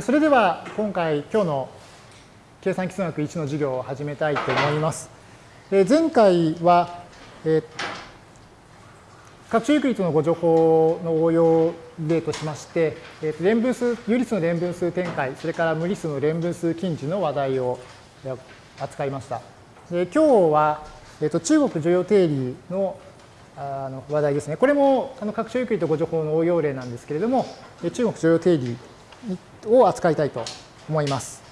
それでは今回今日の計算基礎学1の授業を始めたいと思います。前回は、え拡張ユークリッドのご情報の応用例としまして、連分数、有理数の連分数展開、それから無理数の連分数近似の話題を扱いました。で今日は、えー、と中国女王定理のあの話題ですね。これもあの拡張ユークリッドご情報の応用例なんですけれども、中国女王定理を扱いたいと思います。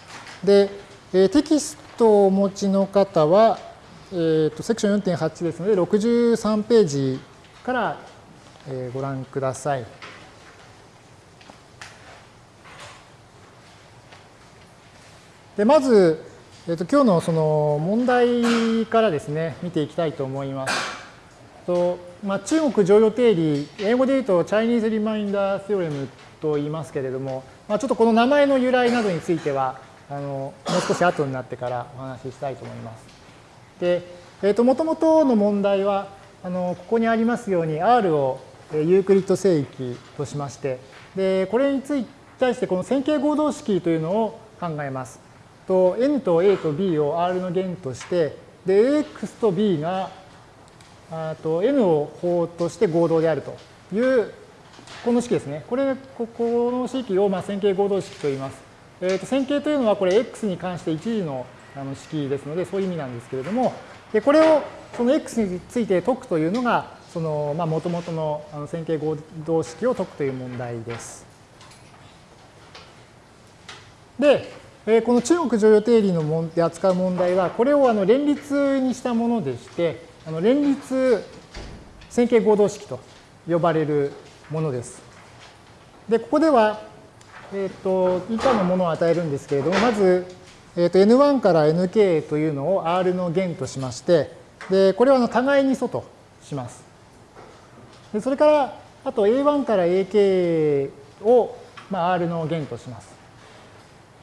で、えテキストをお持ちの方は、えーと、セクション4.8ですので、63ページから、えご覧ください。でまず、えーと、今日のその問題からですね、見ていきたいと思います。とまあ、中国常用定理、英語で言うとチャイニーズリマインダーセオレムと言いますけれども、まあ、ちょっとこの名前の由来などについては、あのもう少し後になってからお話ししたいと思います。で、えーと、もともとの問題は、あのここにありますように R をユークリッド聖域としまして、でこれについて対してこの線形合同式というのを考えます。と n と a と b を R の弦として、で ax と b があと n を法として合同であるというこの式ですね。これ、ここの式をまあ線形合同式と言います。えー、と線形というのはこれ x に関して一次のあの式ですので、そういう意味なんですけれども、でこれをその x について解くというのが、そのまあ元々のあの線形合同式を解くという問題です。で、えー、この中国常用定理のもで扱う問題は、これをあの連立にしたものでして、あの連立線形合同式と呼ばれるものです。で、ここでは、えっ、ー、と、以下のものを与えるんですけれども、まず、えっ、ー、と、n1 から nk というのを R の弦としまして、で、これはあの互いに素とします。で、それから、あと a1 から ak を、まあ、R の弦とします。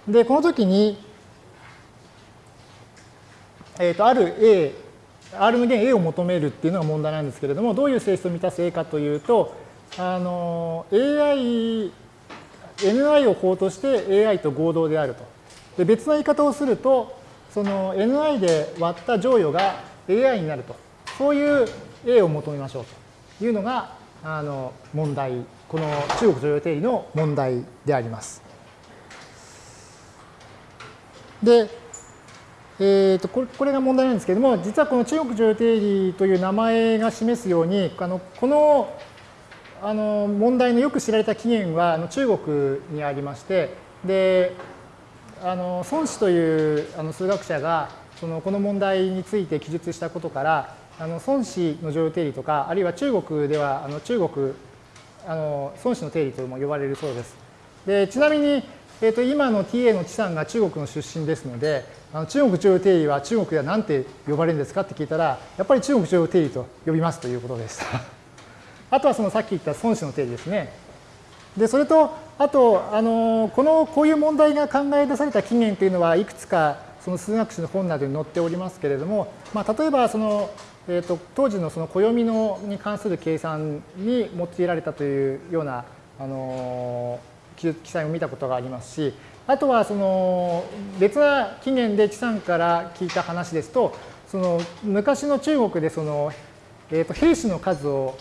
で、この時に、えっ、ー、と、ある A、R の弦 A を求めるっていうのが問題なんですけれども、どういう性質を満たす A かというと、あの AI、NI を法として AI と合同であると。で別の言い方をすると、その NI で割った乗与が AI になると。そういう A を求めましょうというのがあの問題、この中国常用定理の問題であります。で、えー、とこれが問題なんですけれども、実はこの中国常用定理という名前が示すように、あのこのあの問題のよく知られた起源はあの中国にありまして、で、あの孫子というあの数学者がそのこの問題について記述したことから、あの孫子の常用定理とか、あるいは中国ではあの中国、あの孫子の定理とも呼ばれるそうです。でちなみに、えー、と今の TA の知さんが中国の出身ですので、あの中国常用定理は中国では何て呼ばれるんですかって聞いたら、やっぱり中国常用定理と呼びますということでした。あとはそのさっき言った孫子の定理ですね。で、それと、あと、あの、この、こういう問題が考え出された起源というのは、いくつか、その数学史の本などに載っておりますけれども、まあ、例えば、その、えーと、当時のその暦のに関する計算に用いられたというような、あの記載を見たことがありますし、あとはその別な起源で知さんから聞いた話ですと、その昔の中国でその、えー、と兵士の数を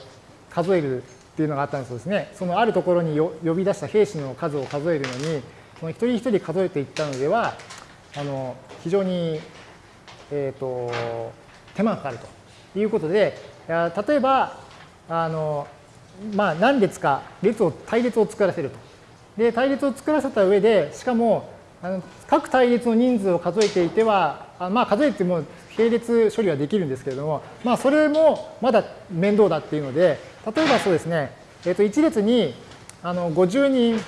数えるっていうのがあったんですね。そのあるところに呼び出した兵士の数を数えるのに、その一人一人数えていったのでは、あの非常に、えーと、手間がかかるということで、例えば、あのまあ、何列か列を対列を作らせると。で、対列を作らせた上で、しかもあの各対列の人数を数えていては、あまあ、数えても並列処理はできるんですけれども、まあ、それもまだ面倒だっていうので、例えばそうですね、えっ、ー、と1列にあの50人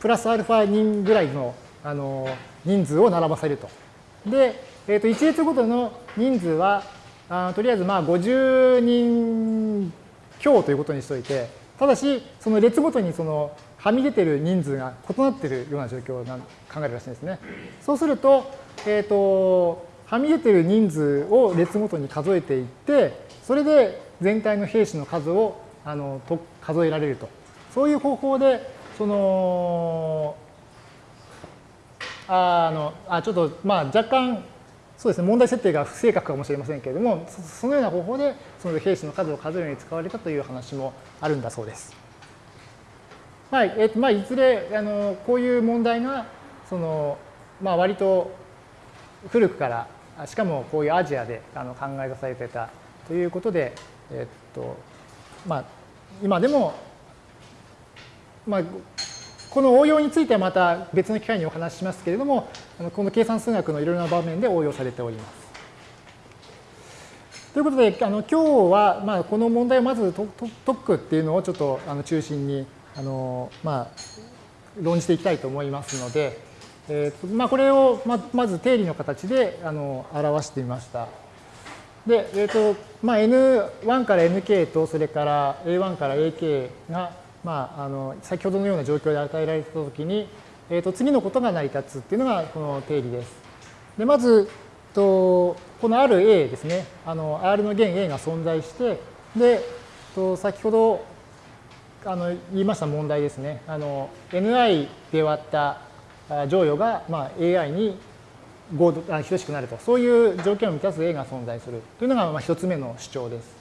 プラスアルファ人ぐらいのあの人数を並ばせると。で、えっ、ー、と1列ごとの人数はあとりあえずまあ50人強ということにしておいて、ただしその列ごとにそのはみ出てる人数が異なっているような状況を考えるらしいんですね。そうすると、えっ、ー、と、はみ出てる人数を列ごとに数えていって、それで全体の兵士の数をあのと数えられると。そういう方法で、その、あのあちょっとまあ若干そうですね問題設定が不正確かもしれませんけれどもそのような方法でその兵士の数を数えるように使われたという話もあるんだそうです。まあえっとまあ、いずれあのこういう問題がその、まあ、割と古くからしかもこういうアジアであの考え出されてたということで、えっとまあ、今でも、まあ、この応用についてはまた別の機会にお話ししますけれども、この計算数学のいろいろな場面で応用されております。ということで、あの今日は、まあ、この問題をまず解くっていうのをちょっとあの中心にあの、まあ、論じていきたいと思いますので、えーとまあ、これをままず定理の形であの表してみました。で、えーとまあ、N1 から Nk とそれから A1 から Ak がまあ、あの先ほどのような状況で与えられたときに、えー、と次のことが成り立つっていうのがこの定理です。でまずとこの RA ですねあの R の弦 A が存在してでと先ほどあの言いました問題ですねあの Ni で割った乗与が、まあ、AI に等しくなるとそういう条件を満たす A が存在するというのがまあ一つ目の主張です。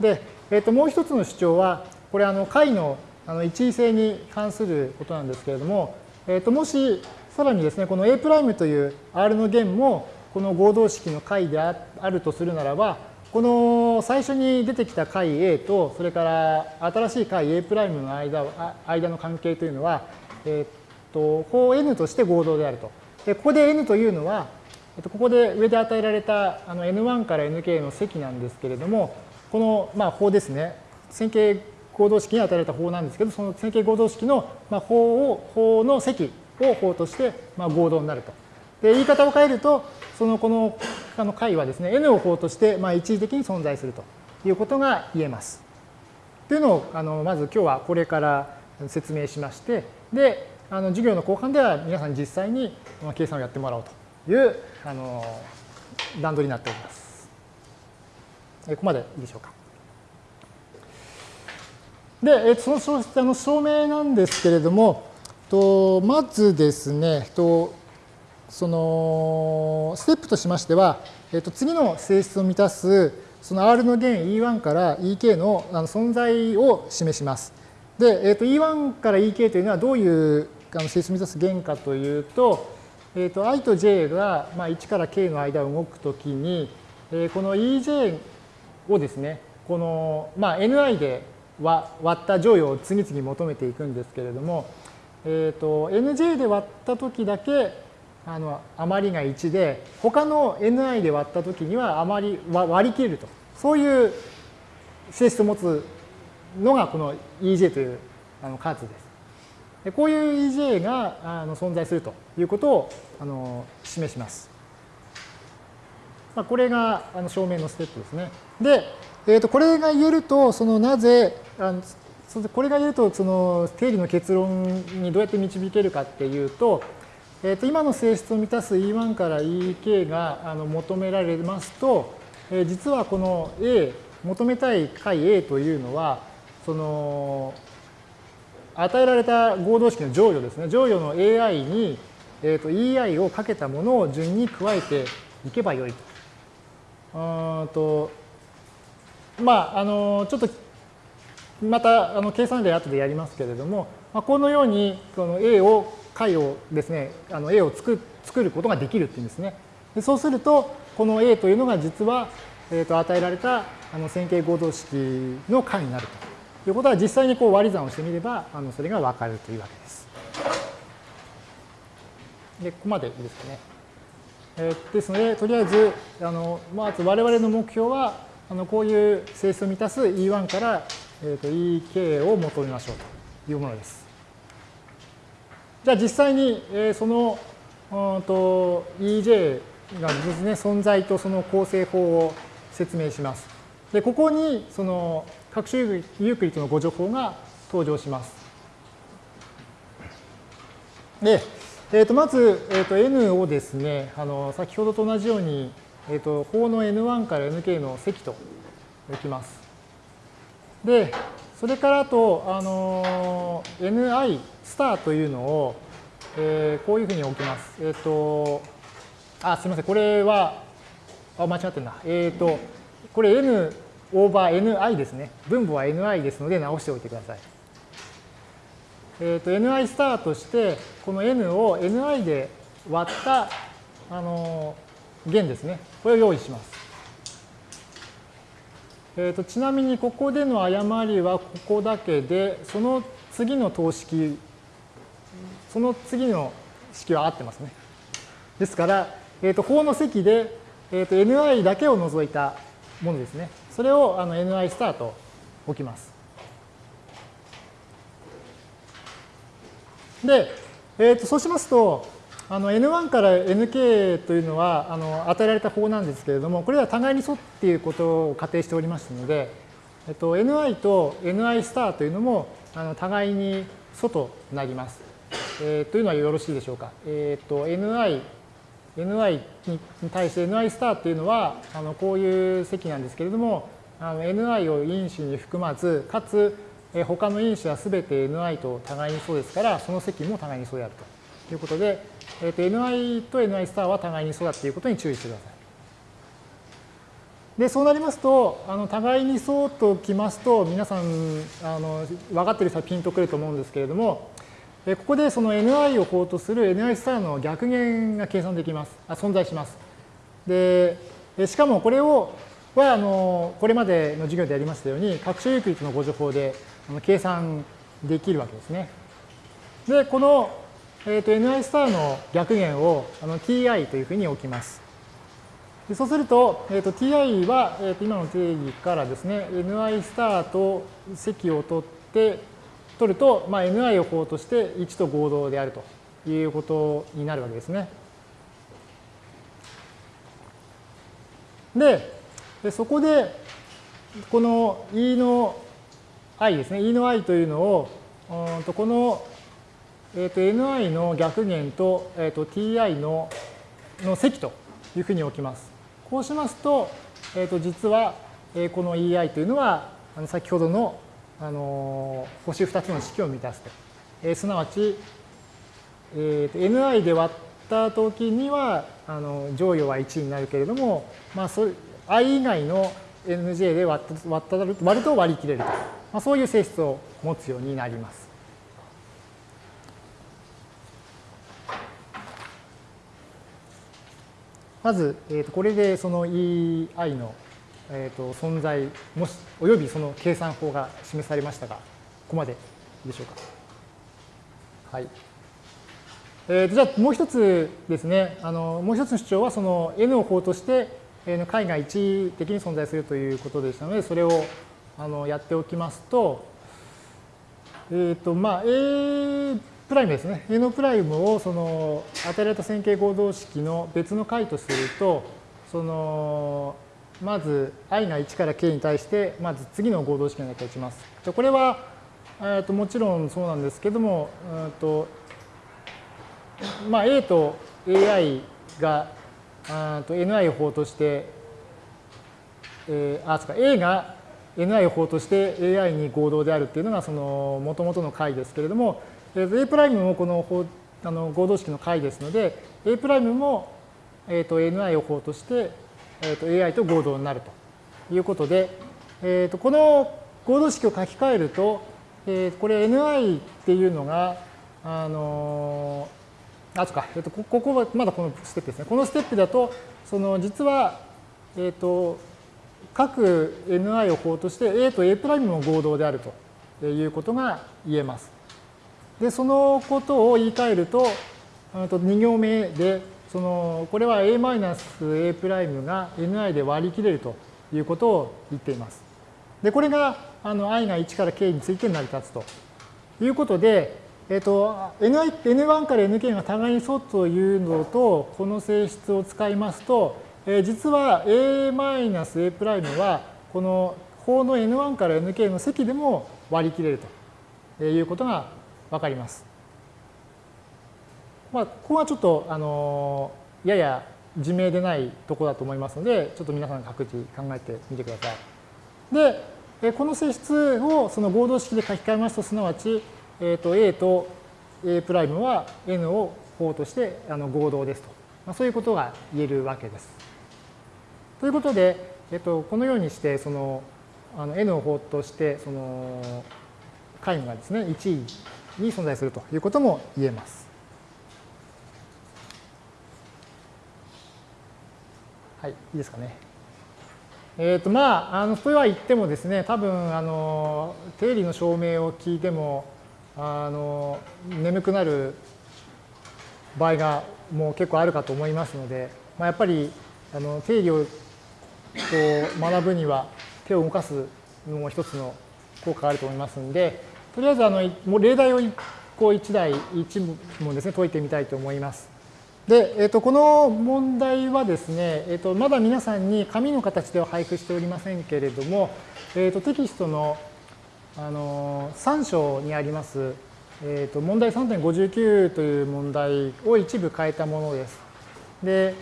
で、えー、ともう一つの主張はこれあの解のあの一位性に関することなんですけれども、えー、ともしさらにですねこの A' という R の弦もこの合同式の解であるとするならばこの最初に出てきた解 A とそれから新しい解 A' の間間の関係というのは、えっ、と法 N として合同であると。でここで N というのはえっとここで上で与えられたあの N1 から Nk の積なんですけれどもこのまあ法ですね線形合同式に与えられた法なんですけど、その線形合同式のまあ法を、法の積を法としてまあ合同になると。で、言い方を変えると、そのこのあの解はですね、n を法としてまあ一時的に存在するということが言えます。というのを、あのまず今日はこれから説明しまして、で、あの授業の後半では皆さんに実際に計算をやってもらおうというあの段取りになっております。ここまでいいでしょうか。で、そのあの証明なんですけれども、とまずですね、とそのステップとしましては、えっと、次の性質を満たすその R の弦 E1 から EK のあの存在を示します。で、えっと、E1 から EK というのはどういうあの性質を満たす弦かというと、えっと、I と J が、まあ、1から K の間を動くときに、えー、この EJ をですね、この、まあ、Ni で割った乗与を次々求めていくんですけれども、えーと、nj で割った時だけあの余りが1で他の ni で割った時には余り割り切るとそういう性質を持つのがこの ej というあの数です。こういう ej があの存在するということをあの示します。ま、これがあの証明のステップですね。で、えー、とこれが言えると、そのなぜ、あのこれが言うと、その定理の結論にどうやって導けるかっていうと、えー、と今の性質を満たす E1 から EK があの求められますと、え、実はこの A、求めたい解 A というのは、その与えられた合同式の乗与ですね、乗与の AI に、えー、と EI をかけたものを順に加えていけばよいと。うんとまあ、あのちょっとまたあの計算例後でやりますけれども、まあ、このようにこの A を解をですねあの A を作作ることができるっていうんですね。でそうするとこの A というのが実は、えー、と与えられたあの線形合同式の解になるとということは実際にこう割り算をしてみればあのそれが分かるというわけです。でここまでいいですかね。えー、ですのでとりあえずあのまず我々の目標はあのこういう性質を満たす E1 から、えー、と EK を求めましょうというものです。じゃあ実際に、えー、そのうんと EJ がですね存在とその構成法を説明します。でここにその各種ユークリッドのご情報が登場します。で、えー、とまず、えー、と N をですねあの先ほどと同じようにえっ、ー、と、法の N1 から Nk の積と置きます。で、それからあと、あの、Ni スターというのを、えー、こういうふうに置きます。えっ、ー、と、あ、すみません。これは、あ、間違ってるな。えっ、ー、と、これ n オーバー ni ですね。分母は ni ですので直しておいてください。えっ、と、ni スターとして、この n を ni で割った、あの弦ですね。これを用意します。えーと、ちなみにここでの誤りはここだけで、その次の等式、その次の式は合ってますね。ですから、えーと、法の積で、えーと、ni だけを除いたものですね。それをあの ni スタート置きます。で、えー、とそうしますと、あの N1 から Nk というのはあの与えられた法なんですけれども、これは互いに素っていうことを仮定しておりますので、えっと、Ni と Ni スターというのもあの互いに素となります。えー、というのはよろしいでしょうか。えっ、と Ni Ni に対して Ni スターというのはあのこういう積なんですけれども、あの Ni を因子に含まず、かつ他の因子はすべて Ni と互いにそうですから、その積も互いにそうであるということで、えー、と ni と ni スターは互いにそうだっていうことに注意してください。で、そうなりますと、あの互いにそうときますと、皆さんあの分かってる人はピンとくると思うんですけれども、ここでその ni を法とする ni スターの逆減が計算できます。あ存在します。で、しかもこれをはあのこれまでの授業でやりましたように、拡張ユークリッドのご情報で計算できるわけですね。で、このえー、と ni スターの逆弦をあの ti というふうに置きます。でそうすると、えー、と ti は、えー、と今の定義からですね、ni スターと積を取って、取ると、まあ、ni を法として1と合同であるということになるわけですね。で、でそこで、この e の i ですね、e の i というのを、うんとこのえー、と ni の逆弦と,、えー、と ti のの積というふうに置きます。こうしますと、えー、と実は、え、この ei というのはあの先ほどの、あの、星2つの式を満たすと。えー、すなわち、えー、と ni で割ったときにはあの乗与は1になるけれども、まあ、そ i 以外の nj で割った割った割ると割り切れると、まあ、そういう性質を持つようになります。まず、えー、とこれでその EI の、えー、と存在もしおよびその計算法が示されましたがここまででしょうか。はい。えー、とじゃあもう一つですねあのもう一つの主張はその n を法として、えー、解が一的に存在するということでしたのでそれをあのやっておきますとえっ、ー、とまあ A プライムですね。A のプライムをその与えられた線形合同式の別の解とすると、そのまず i が1から k に対してまず次の合同式のだけ打ちます。じゃこれは、えー、ともちろんそうなんですけども、うんとまあ、A と AI があと NI を法として、えー、あ、そうか、A が NI を法として AI に合同であるっていうのがその元々の解ですけれども、えー A' もこのあの合同式の解ですので、A' も、えー、と Ni を法として、えー、と AI と合同になるということで、えー、とこの合同式を書き換えると、えー、これ Ni っていうのが、あのあ、そうか、えー、とここはまだこのステップですね。このステップだと、その実は、えっ、ー、と、各 Ni を法として A と A' も合同であるということが言えます。で、そのことを言い換えると、2行目で、そのこれは a-a' が ni で割り切れるということを言っています。で、これがあの i が1から k について成り立つということで、えっ、と、N1 から Nk が互いに相というのと、この性質を使いますと、えー、実は a-a' は、この法の N1 から Nk の積でも割り切れるということがわかります。まあ、ここはちょっと、あのやや自明でないところだと思いますので、ちょっと皆さん各自考えてみてください。で、この性質をその合同式で書き換えますと、すなわち、えー、と A と A' は N を法としてあの合同ですと、まあ、そういうことが言えるわけです。ということで、えっと、このようにしてそのあの N を法としてその解がですね1位に存在するということも言えます。はい、いいですかね。えっ、ー、とまあ、あのとは言ってもですね、多分あの定理の証明を聞いてもあの眠くなる場合がもう結構あるかと思いますので、まあ、やっぱりあの定理をこう学ぶには手を動かすのも一つの効果があると思いますので、とりあえずあの例題をこう1題1問ですね解いてみたいと思います。で、えー、とこの問題はですね、えー、とまだ皆さんに紙の形では配布しておりませんけれども、えー、とテキストのあの3章にあります、えー、と問題3.59という問題を一部変えたものです。で、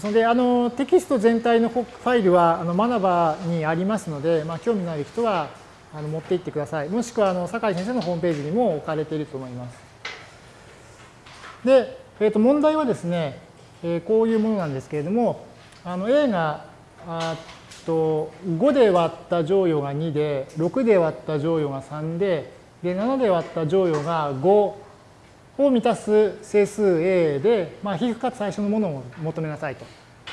それであのテキスト全体のファイルはあのマナバにありますので、まあ、興味のある人はあの持っていってください。もしくはあの酒井先生のホームページにも置かれていると思います。で、えー、と問題はですね、えー、こういうものなんですけれども、あの A があと5で割った乗与が2で、6で割った乗与が3で、で7で割った乗与が5を満たす整数 A で、まあ、皮膚かつ最初のものを求めなさいと。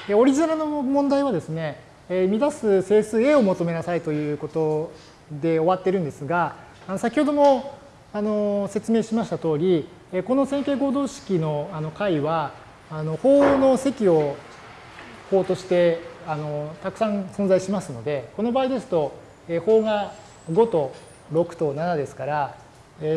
でオリジナルの問題はですね、えー、満たす整数 A を求めなさいということで終わってるんですが、あの先ほどもあの説明しました通り、この線形合同式のあの解は、あの法の積を法としてあのたくさん存在しますので、この場合ですと、法が5と6と7ですから、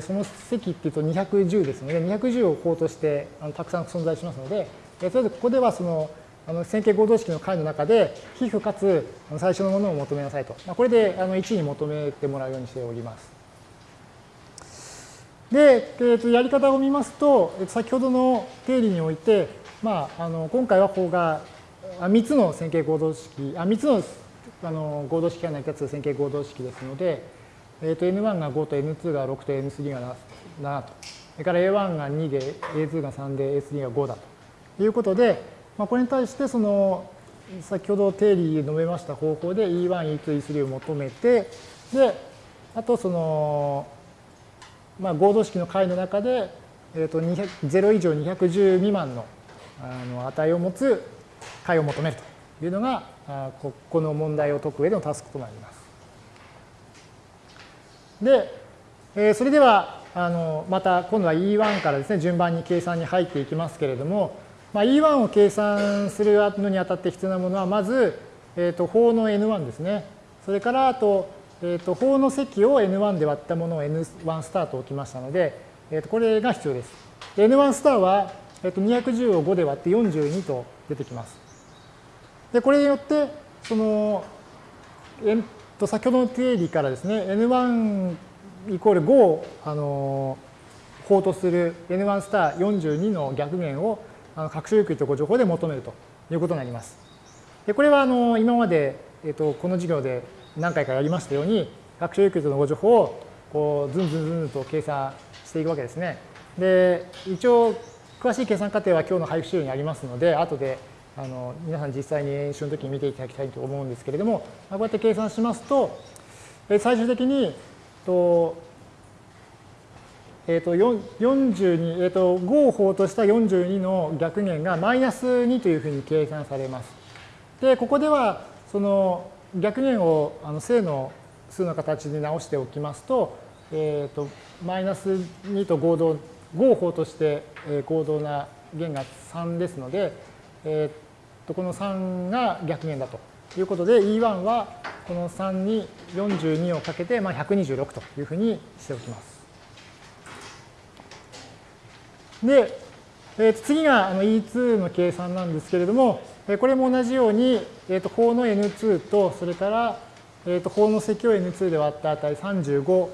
その積っていうと210ですので、210を法としてあのたくさん存在しますので、それでここではそのあの線形合同式の解の中で、皮膚かつ最初のものを求めなさいと。まあこれであの1に求めてもらうようにしております。で、えー、とやり方を見ますと、先ほどの定理において、まあ、あの今回は法が3つの線形合同式、あ3つのあの合同式が成り立つ線形合同式ですので、えー、と N1 が5と N2 が6と N3 が7と。それから A1 が2で A2 が3で A3 が5だということで、まあ、これに対してその先ほど定理で述べました方法で E1、E2、E3 を求めて、で、あとそのまあ、合同式の解の中で、えー、と0以上210未満のあの値を持つ解を求めるというのがあここの問題を解く上でのタスクとなります。で、えー、それではあのまた今度は E1 からですね順番に計算に入っていきますけれども、まあ、E1 を計算するのにあたって必要なものはまず、えー、と法の N1 ですね。それからあとえーと、法の積を N1 で割ったものを N1 スターと置きましたので、えー、とこれが必要です。N1 スターは、えー、と210を5で割って42と出てきます。で、これによって、その、えと先ほどの定理からですね、N1 イコール5を、あの法とする N1 スター42の逆減をあの各種ゆっくりとご情報で求めるということになります。でこれはあの今まで、えー、とこの授業で何回かやりましたように、学習ユークリッドのご情報をこうずんずんずんと計算していくわけですね。で、一応、詳しい計算過程は今日の配布資料にありますので、後であの皆さん実際に演習の時に見ていただきたいと思うんですけれども、こうやって計算しますと、最終的に、とえっ、ー、と、42、えっ、ー、と、5を法とした42の逆減がマイナス2というふうに計算されます。で、ここでは、その、逆減をあの正の数の形に直しておきますと、えーと、マイナス2と合同、合法として合同な弦が3ですので、えー、とこの3が逆減だということで E1 はこの3に42をかけて、まあ、126というふうにしておきます。で、えー、次があの E2 の計算なんですけれども、これも同じように、えー、と法の N2 と、それから、えー、と法の積を N2 で割った値35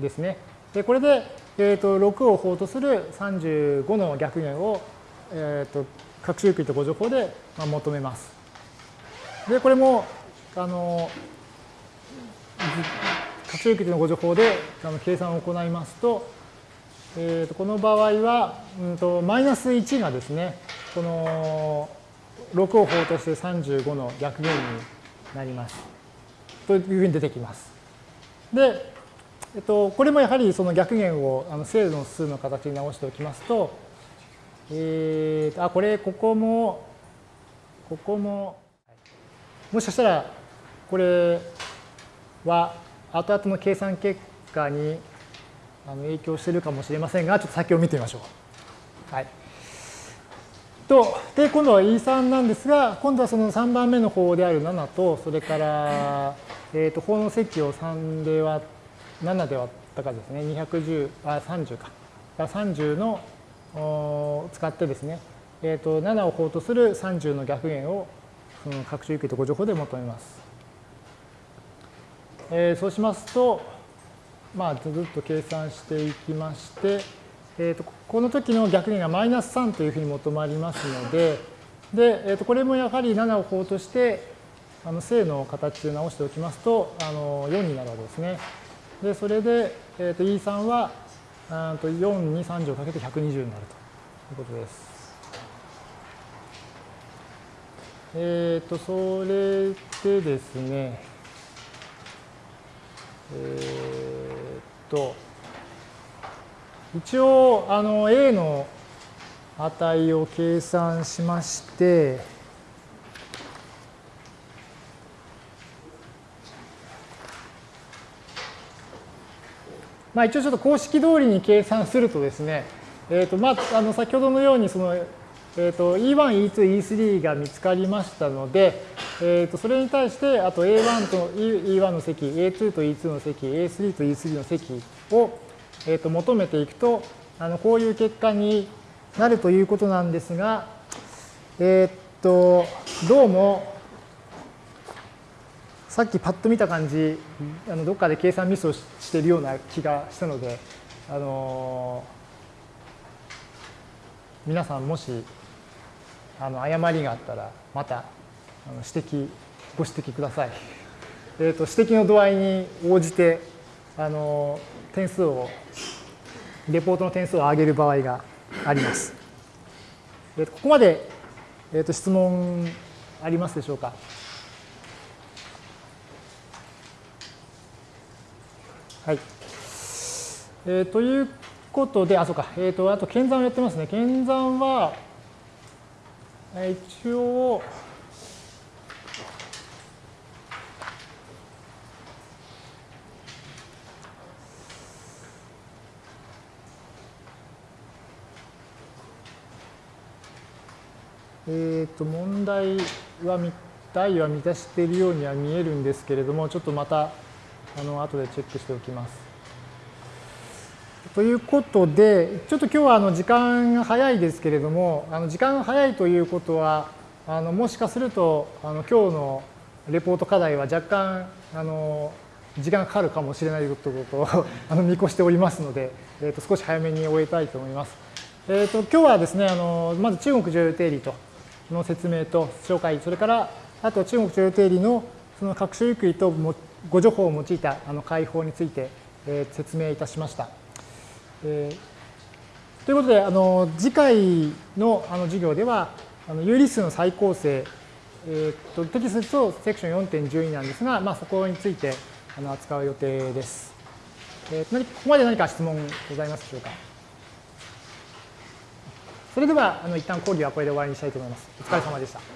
ですね。で、これで、えー、と6を法とする35の逆減を、えー、と各種ユークリッド誤助法で求めます。で、これも、あの、各種ユークリッドの誤助法であの計算を行いますと、えー、とこの場合は、うんと、マイナス1がですね、この6を法として35の逆弦になります。というふうに出てきます。で、えっと、これもやはりその逆弦をあの正の数の形に直しておきますと、えー、あ、これ、ここも、ここも、もしかしたら、これは後々の計算結果に影響しているかもしれませんが、ちょっと先を見てみましょう。はい。と、で、今度は E3 なんですが、今度はその3番目の法である7と、それから、えっ、ー、と、法の積を3で割、7で割ったかですね、210、あ、30か。30のを使ってですね、えっ、ー、と、7を法とする30の逆弦を、その各種域とご情報で求めます。えー、そうしますと、まあ、ずっと計算していきまして、えー、とこの時の逆弦がマイナス3というふうに求まりますので、でえー、とこれもやはり7を法として、あの正の形で直しておきますと、あの4になるわけですね。で、それで、えー、と E3 はあと4に30をかけて120になるということです。えっ、ー、と、それでですね、えーと、一応、あの、A の値を計算しまして、まあ、一応ちょっと公式通りに計算するとですね、えーとまあ、あの先ほどのようにその、えー、と E1、E2、E3 が見つかりましたので、えー、とそれに対してあと A1 と E1 の積 A2 と E2 の積 A3 と E3 の積を、えー、と求めていくとあのこういう結果になるということなんですが、えっ、とどうもさっきパッと見た感じあのどっかで計算ミスをしているような気がしたので、あのー、皆さんもしあの誤りがあったらまた指摘、ご指摘ください。えーと、指摘の度合いに応じてあの点数を、レポートの点数を上げる場合があります。えーと、ここまで、えーと、質問ありますでしょうか？はい。えー、ということで、あ、そうか。えっ、ー、と、あと、検算をやってますね。検算は、一応、えっ、ー、と問題は題は満たしているようには見えるんですけれどもちょっとまたあの後でチェックしておきます。ということでちょっと今日はあの時間が早いですけれどもあの時間が早いということはあのもしかするとあの今日のレポート課題は若干あの時間がかかるかもしれないということをあの見越しておりますので、えー、と少し早めに終えたいと思います。えー、と今日はですねあのまず中国女優定理との説明と紹介、それからあと中国徴用定理のその各種ゆくりとご情報を用いたあの解放について、えー、説明いたしました。えー、ということで、あの次回のあの授業では、あの有理数の再構成、えー、とテキストとセクション4.12なんですが、まあ、そこについてあの扱う予定です。えー、ここまで何か質問ございますでしょうか？それでは、あの一旦講義はこれで終わりにしたいと思います。お疲れ様でした。